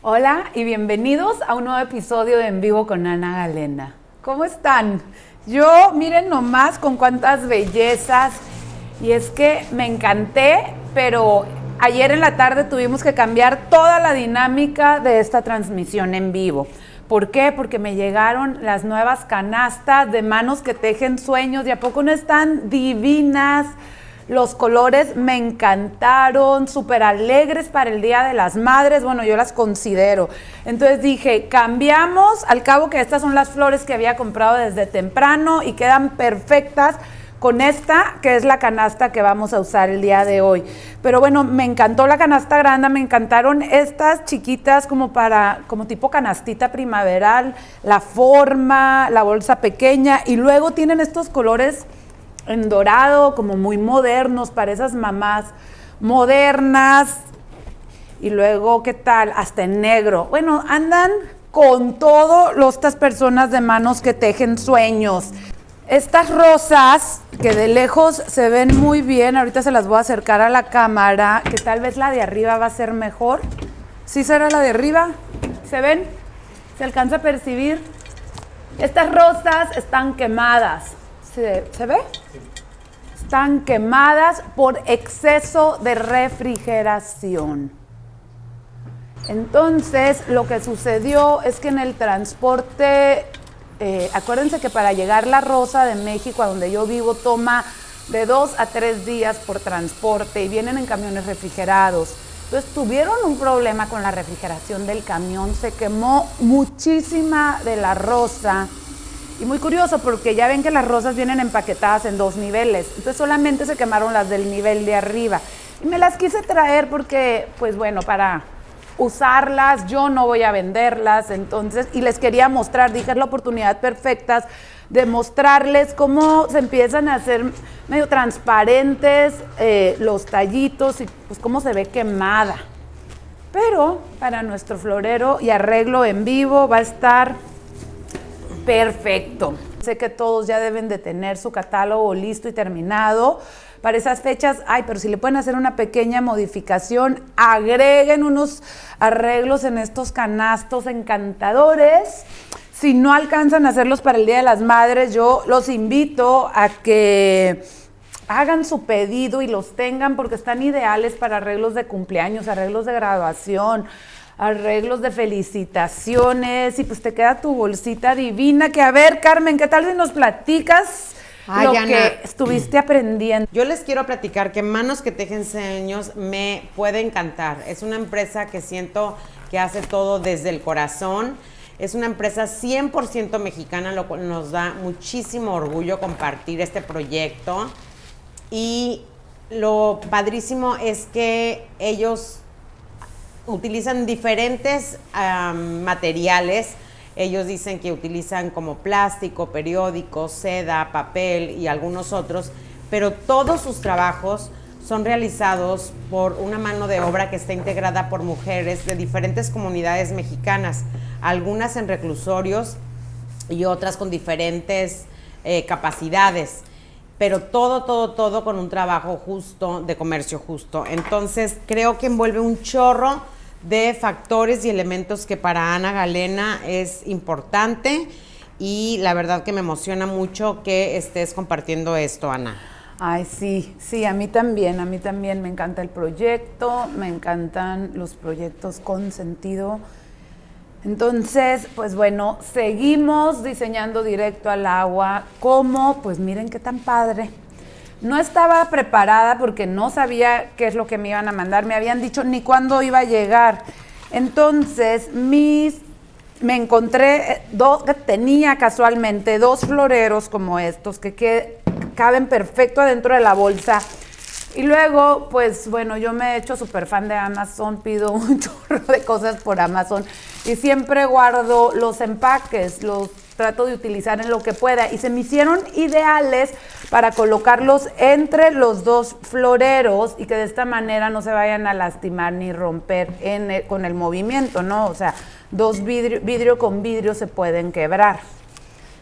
Hola y bienvenidos a un nuevo episodio de En Vivo con Ana Galena. ¿Cómo están? Yo, miren nomás con cuántas bellezas. Y es que me encanté, pero ayer en la tarde tuvimos que cambiar toda la dinámica de esta transmisión en vivo. ¿Por qué? Porque me llegaron las nuevas canastas de manos que tejen sueños y a poco no están divinas. Los colores me encantaron, súper alegres para el Día de las Madres. Bueno, yo las considero. Entonces dije, cambiamos, al cabo que estas son las flores que había comprado desde temprano y quedan perfectas con esta, que es la canasta que vamos a usar el día de hoy. Pero bueno, me encantó la canasta grande, me encantaron estas chiquitas como para, como tipo canastita primaveral, la forma, la bolsa pequeña y luego tienen estos colores en dorado, como muy modernos para esas mamás modernas. Y luego, ¿qué tal? Hasta en negro. Bueno, andan con todo los, estas personas de manos que tejen sueños. Estas rosas, que de lejos se ven muy bien, ahorita se las voy a acercar a la cámara, que tal vez la de arriba va a ser mejor. ¿Sí será la de arriba? ¿Se ven? ¿Se alcanza a percibir? Estas rosas están quemadas. ¿Se, ¿se ve? Están quemadas por exceso de refrigeración. Entonces, lo que sucedió es que en el transporte eh, acuérdense que para llegar la rosa de México, a donde yo vivo, toma de dos a tres días por transporte y vienen en camiones refrigerados. Entonces tuvieron un problema con la refrigeración del camión, se quemó muchísima de la rosa. Y muy curioso porque ya ven que las rosas vienen empaquetadas en dos niveles, entonces solamente se quemaron las del nivel de arriba. Y me las quise traer porque, pues bueno, para usarlas, yo no voy a venderlas, entonces, y les quería mostrar, dije, es la oportunidad perfecta de mostrarles cómo se empiezan a hacer medio transparentes eh, los tallitos y pues cómo se ve quemada. Pero para nuestro florero y arreglo en vivo va a estar perfecto. Sé que todos ya deben de tener su catálogo listo y terminado, para esas fechas, ay, pero si le pueden hacer una pequeña modificación, agreguen unos arreglos en estos canastos encantadores. Si no alcanzan a hacerlos para el Día de las Madres, yo los invito a que hagan su pedido y los tengan porque están ideales para arreglos de cumpleaños, arreglos de graduación, arreglos de felicitaciones y pues te queda tu bolsita divina que a ver Carmen, ¿qué tal si nos platicas lo que estuviste aprendiendo. Yo les quiero platicar que Manos que Tejen Sueños me puede encantar. Es una empresa que siento que hace todo desde el corazón. Es una empresa 100% mexicana, lo cual nos da muchísimo orgullo compartir este proyecto. Y lo padrísimo es que ellos utilizan diferentes materiales ellos dicen que utilizan como plástico, periódico, seda, papel y algunos otros, pero todos sus trabajos son realizados por una mano de obra que está integrada por mujeres de diferentes comunidades mexicanas, algunas en reclusorios y otras con diferentes eh, capacidades, pero todo, todo, todo con un trabajo justo, de comercio justo. Entonces creo que envuelve un chorro de factores y elementos que para Ana Galena es importante y la verdad que me emociona mucho que estés compartiendo esto, Ana. Ay, sí, sí, a mí también, a mí también me encanta el proyecto, me encantan los proyectos con sentido. Entonces, pues bueno, seguimos diseñando directo al agua. ¿Cómo? Pues miren qué tan padre. No estaba preparada porque no sabía qué es lo que me iban a mandar. Me habían dicho ni cuándo iba a llegar. Entonces, mis, me encontré, eh, dos, tenía casualmente dos floreros como estos que, que caben perfecto adentro de la bolsa. Y luego, pues bueno, yo me he hecho súper fan de Amazon, pido un chorro de cosas por Amazon y siempre guardo los empaques, los trato de utilizar en lo que pueda y se me hicieron ideales para colocarlos entre los dos floreros y que de esta manera no se vayan a lastimar ni romper con el movimiento, ¿no? O sea, dos vidrio, vidrio con vidrio se pueden quebrar.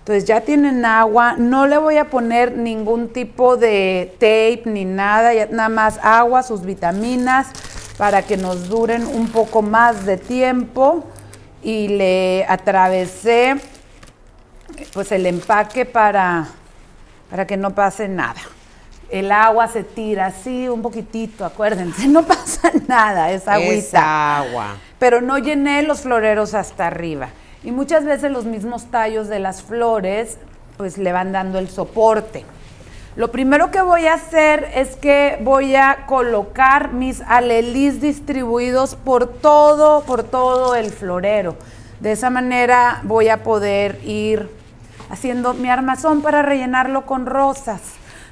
Entonces ya tienen agua, no le voy a poner ningún tipo de tape ni nada, nada más agua, sus vitaminas, para que nos duren un poco más de tiempo y le atravesé pues el empaque para, para que no pase nada. El agua se tira así un poquitito, acuérdense, no pasa nada, es agüita. Es agua. Pero no llené los floreros hasta arriba. Y muchas veces los mismos tallos de las flores pues le van dando el soporte. Lo primero que voy a hacer es que voy a colocar mis alelís distribuidos por todo, por todo el florero. De esa manera voy a poder ir haciendo mi armazón para rellenarlo con rosas.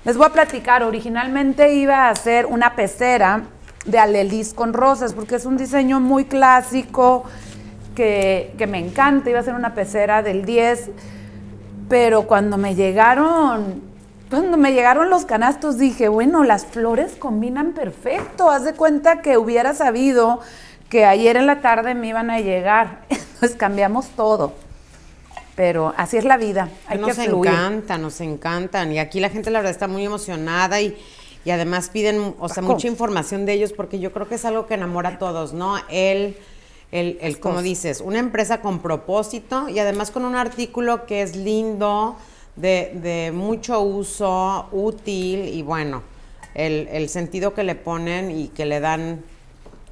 Les voy a platicar, originalmente iba a hacer una pecera de alelís con rosas porque es un diseño muy clásico que, que me encanta. Iba a ser una pecera del 10, pero cuando me llegaron cuando me llegaron los canastos dije, bueno, las flores combinan perfecto. Haz de cuenta que hubiera sabido que ayer en la tarde me iban a llegar. Entonces cambiamos todo. Pero así es la vida. Hay nos que fluir. encanta, nos encantan. Y aquí la gente la verdad está muy emocionada y, y además piden, o sea, Paco. mucha información de ellos porque yo creo que es algo que enamora a todos, ¿no? El, el, el como dices, una empresa con propósito y además con un artículo que es lindo, de, de mucho uso, útil y bueno, el, el sentido que le ponen y que le dan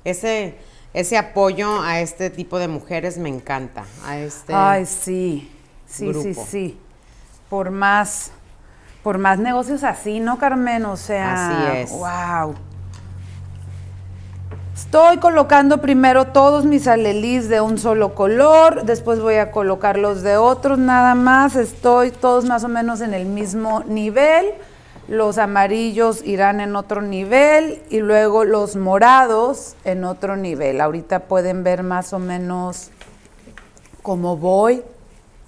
ese, ese apoyo a este tipo de mujeres me encanta. A este, Ay, sí. Sí, sí, sí. Por más, por más negocios así, ¿no, Carmen? O sea, Así es. wow. Estoy colocando primero todos mis alelís de un solo color, después voy a colocar los de otros nada más. Estoy todos más o menos en el mismo nivel. Los amarillos irán en otro nivel y luego los morados en otro nivel. Ahorita pueden ver más o menos cómo voy.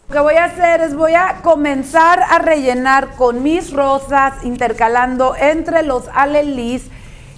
Lo que voy a hacer es voy a comenzar a rellenar con mis rosas, intercalando entre los alelís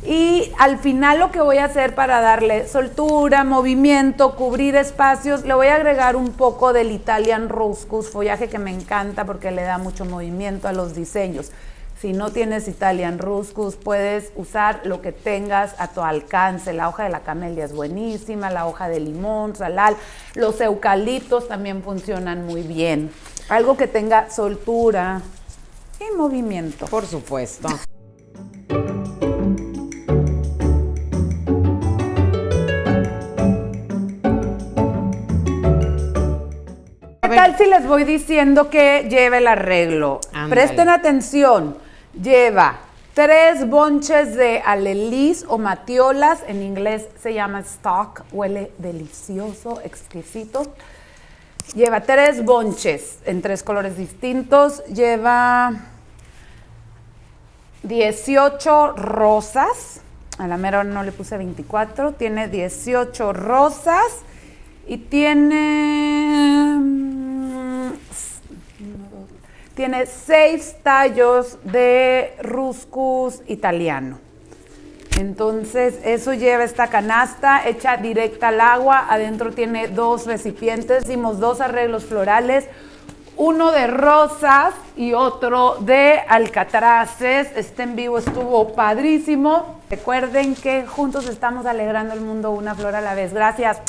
y al final lo que voy a hacer para darle soltura, movimiento, cubrir espacios, le voy a agregar un poco del Italian Ruscus, follaje que me encanta porque le da mucho movimiento a los diseños. Si no tienes Italian Ruscus, puedes usar lo que tengas a tu alcance. La hoja de la camelia es buenísima, la hoja de limón, salal, los eucaliptos también funcionan muy bien. Algo que tenga soltura y movimiento. Por supuesto. ¿Qué tal si les voy diciendo que lleva el arreglo? Ándale. Presten atención. Lleva tres bonches de alelís o matiolas. En inglés se llama stock. Huele delicioso, exquisito. Lleva tres bonches en tres colores distintos. Lleva 18 rosas. A la mera no le puse 24. Tiene 18 rosas y tiene. mm, s- uno, dos, Tiene seis tallos de ruscus italiano. Entonces, eso lleva esta canasta hecha directa al agua. Adentro tiene dos recipientes. Hicimos dos arreglos florales. Uno de rosas y otro de alcatraces. Este en vivo estuvo padrísimo. Recuerden que juntos estamos alegrando el mundo una flor a la vez. Gracias.